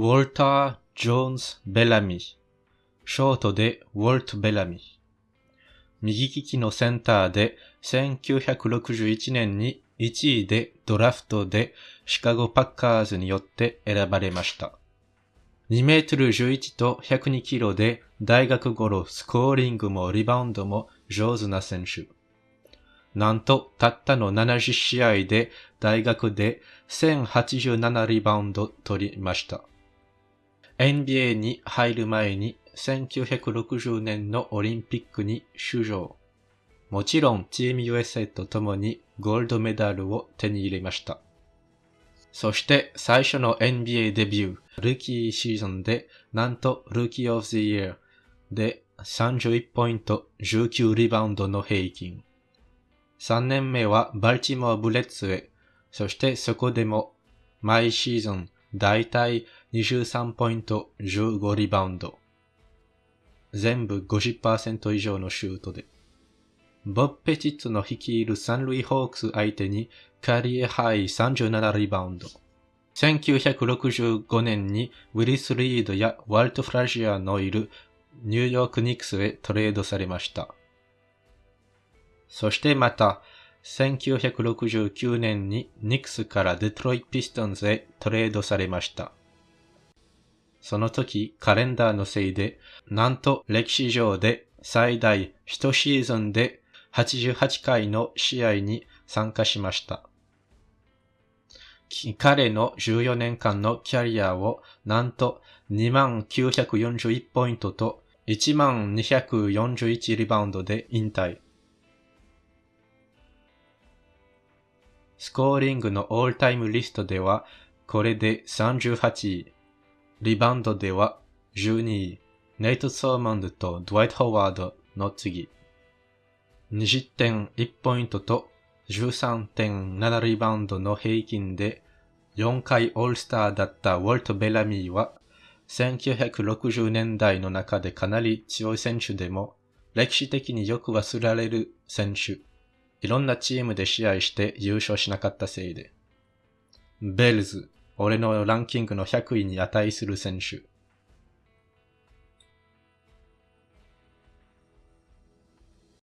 ウォルター・ジョーンズ・ベラミー。ショートでウォルト・ベラミー。右利きのセンターで1961年に1位でドラフトでシカゴパッカーズによって選ばれました。2メートル11と102キロで大学頃スコーリングもリバウンドも上手な選手。なんとたったの70試合で大学で1087リバウンド取りました。NBA に入る前に1960年のオリンピックに出場。もちろんチーム USA と共にゴールドメダルを手に入れました。そして最初の NBA デビュー、ルーキーシーズンで、なんとルーキーオブザイヤーで31ポイント、19リバウンドの平均。3年目はバルチモアブレッツへ、そしてそこでも毎シーズンだいたい23ポイント、15リバウンド。全部50%以上のシュートで。ボッペチッツの率いるサンルイホークス相手にカリエハイ37リバウンド。1965年にウィリス・リードやワルト・フラジアのいるニューヨーク・ニックスへトレードされました。そしてまた、1969年にニックスからデトロイト・ピストンズへトレードされました。その時カレンダーのせいで、なんと歴史上で最大1シーズンで88回の試合に参加しました。彼の14年間のキャリアをなんと2941ポイントと1241リバウンドで引退。スコーリングのオールタイムリストではこれで38位。リバウンドでは12位。ネイト・ソーマンドとドワイト・ホワードの次。20点1ポイントと13.7リバウンドの平均で4回オールスターだったウォルト・ベラミーは1960年代の中でかなり強い選手でも歴史的によく忘れられる選手。いろんなチームで試合して優勝しなかったせいで。ベルズ、俺のランキングの100位に値する選手。